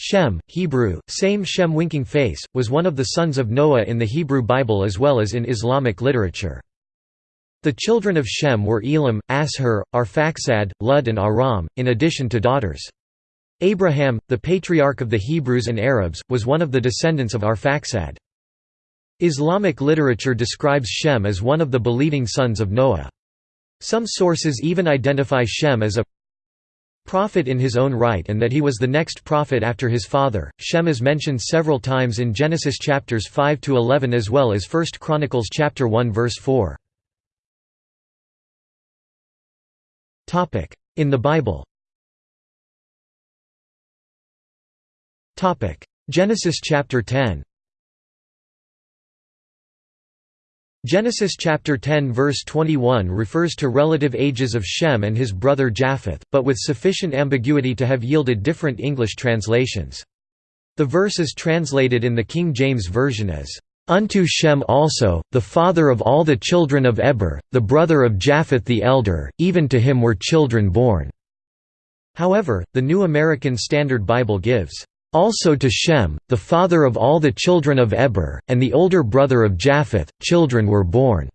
Shem, Hebrew, same Shem winking face, was one of the sons of Noah in the Hebrew Bible as well as in Islamic literature. The children of Shem were Elam, Ashur, Arphaxad, Lud and Aram, in addition to daughters. Abraham, the patriarch of the Hebrews and Arabs, was one of the descendants of Arphaxad. Islamic literature describes Shem as one of the believing sons of Noah. Some sources even identify Shem as a prophet in his own right and that he was the next prophet after his father. Shem is mentioned several times in Genesis chapters 5 to 11 as well as 1 Chronicles chapter 1 verse 4. Topic: In the Bible. Topic: Genesis chapter 10. Genesis chapter 10 verse 21 refers to relative ages of Shem and his brother Japheth, but with sufficient ambiguity to have yielded different English translations. The verse is translated in the King James Version as, "...unto Shem also, the father of all the children of Eber, the brother of Japheth the elder, even to him were children born." However, the New American Standard Bible gives, also to Shem, the father of all the children of Eber, and the older brother of Japheth, children were born.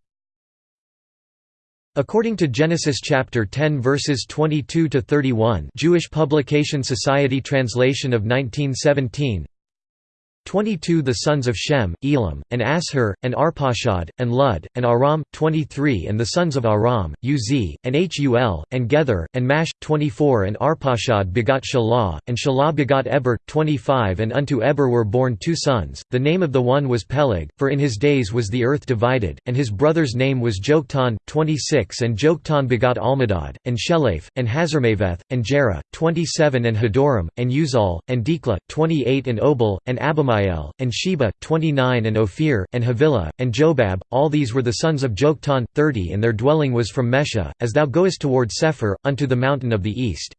According to Genesis chapter 10 verses 22 to 31, Jewish Publication Society translation of 1917, 22 The sons of Shem, Elam, and Ashur, and Arpachshad, and Lud, and Aram, 23 And the sons of Aram, Uz, and Hul, and Gether, and Mash, 24 And Arpachshad begot Shelah, and Shelah begot Eber, 25 And unto Eber were born two sons, the name of the one was Peleg, for in his days was the earth divided, and his brother's name was Joktan, 26 And Joktan begot Almodad, and Sheleph, and Hazarmaveth, and Jerah, 27 And Hadoram, and Uzal, and Dikla, 28 And Obal, and Abimael and Sheba, 29 and Ophir, and Havilah, and Jobab, all these were the sons of Joktan, 30 and their dwelling was from Mesha, as thou goest toward Sephar, unto the mountain of the east.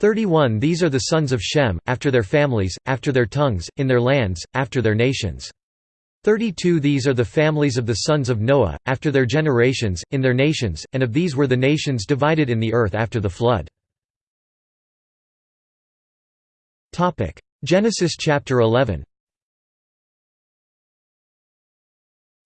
31 These are the sons of Shem, after their families, after their tongues, in their lands, after their nations. 32 These are the families of the sons of Noah, after their generations, in their nations, and of these were the nations divided in the earth after the flood. Genesis chapter 11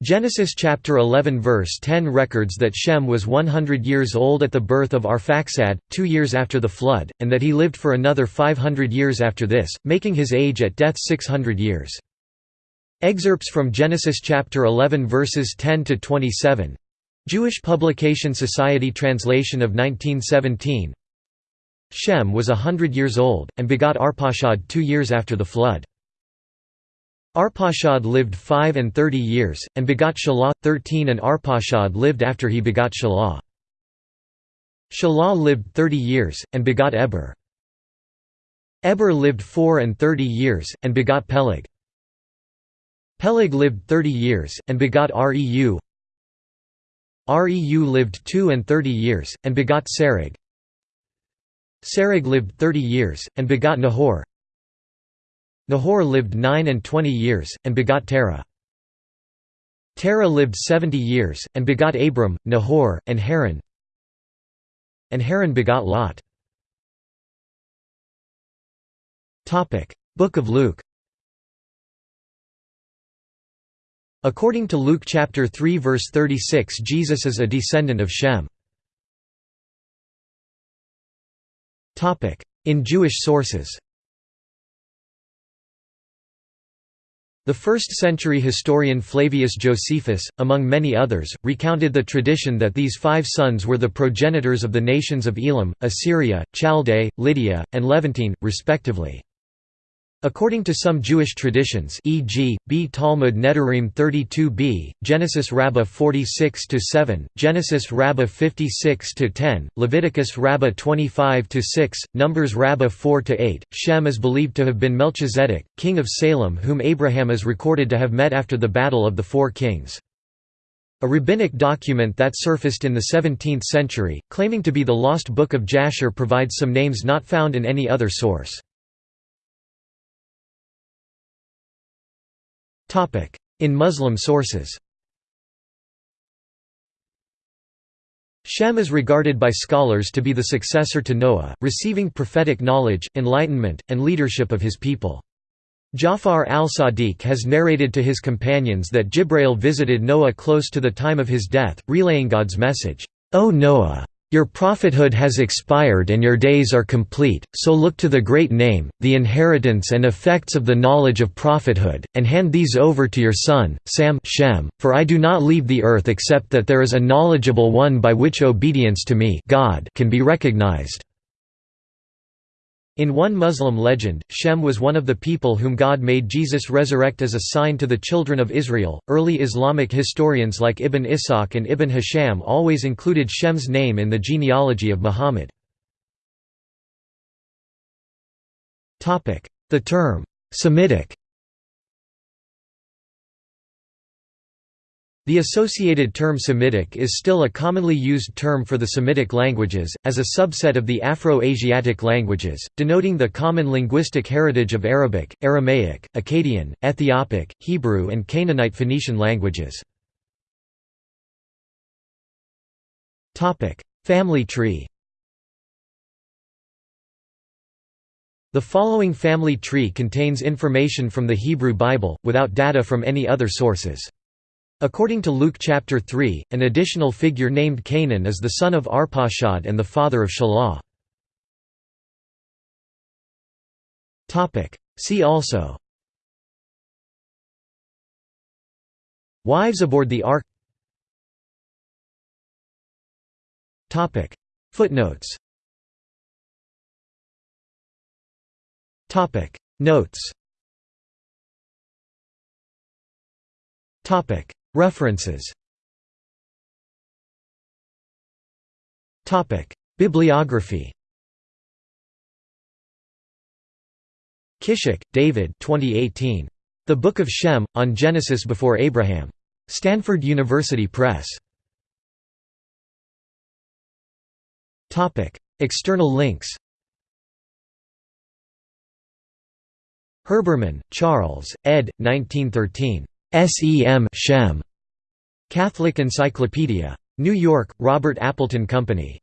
Genesis chapter 11 verse 10 records that Shem was 100 years old at the birth of Arphaxad, two years after the flood, and that he lived for another 500 years after this, making his age at death 600 years. Excerpts from Genesis chapter 11 verses 10 to 27. Jewish Publication Society translation of 1917. Shem was a hundred years old, and begot Arpachshad two years after the flood. Arpachshad lived five and thirty years, and begot Shelah, thirteen and Arpachshad lived after he begot Shelah. Shelah lived thirty years, and begot Eber. Eber lived four and thirty years, and begot Peleg. Peleg lived thirty years, and begot Reu. Reu lived two and thirty years, and begot Serug. Serug lived thirty years, and begot Nahor. Nahor lived nine and twenty years, and begot Terah. Terah lived seventy years, and begot Abram, Nahor, and Haran. And Haran begot Lot. Book of Luke According to Luke chapter 3 verse 36 Jesus is a descendant of Shem. In Jewish sources The first-century historian Flavius Josephus, among many others, recounted the tradition that these five sons were the progenitors of the nations of Elam, Assyria, Chaldea, Lydia, and Levantine, respectively. According to some Jewish traditions e.g., B Talmud Nedarim 32b, Genesis Rabbah 46–7, Genesis Rabbah 56–10, Leviticus Rabbah 25–6, Numbers Rabbah 4–8, Shem is believed to have been Melchizedek, king of Salem whom Abraham is recorded to have met after the Battle of the Four Kings. A rabbinic document that surfaced in the 17th century, claiming to be the lost Book of Jasher provides some names not found in any other source. In Muslim sources Shem is regarded by scholars to be the successor to Noah, receiving prophetic knowledge, enlightenment, and leadership of his people. Jafar al-Sadiq has narrated to his companions that Jibrail visited Noah close to the time of his death, relaying God's message, O Noah! Your prophethood has expired and your days are complete, so look to the great name, the inheritance and effects of the knowledge of prophethood, and hand these over to your son, Sam Shem, for I do not leave the earth except that there is a knowledgeable one by which obedience to me God can be recognized. In one Muslim legend, Shem was one of the people whom God made Jesus resurrect as a sign to the children of Israel. Early Islamic historians like Ibn Ishaq and Ibn Hisham always included Shem's name in the genealogy of Muhammad. The term, Semitic The associated term Semitic is still a commonly used term for the Semitic languages, as a subset of the Afro-Asiatic languages, denoting the common linguistic heritage of Arabic, Aramaic, Akkadian, Ethiopic, Hebrew and Canaanite Phoenician languages. Family tree The following family tree contains information from the Hebrew Bible, without data from any other sources. According to Luke chapter 3, an additional figure named Cainan is the son of Arpachshad and the father of Shelah. See also. Wives aboard the Ark. Footnotes. Notes References Bibliography Kishik, David 2018. The Book of Shem, on Genesis before Abraham. Stanford University Press. External links Herbermann, Charles, ed. 1913. SEM Shem. Catholic Encyclopedia. New York, Robert Appleton Company.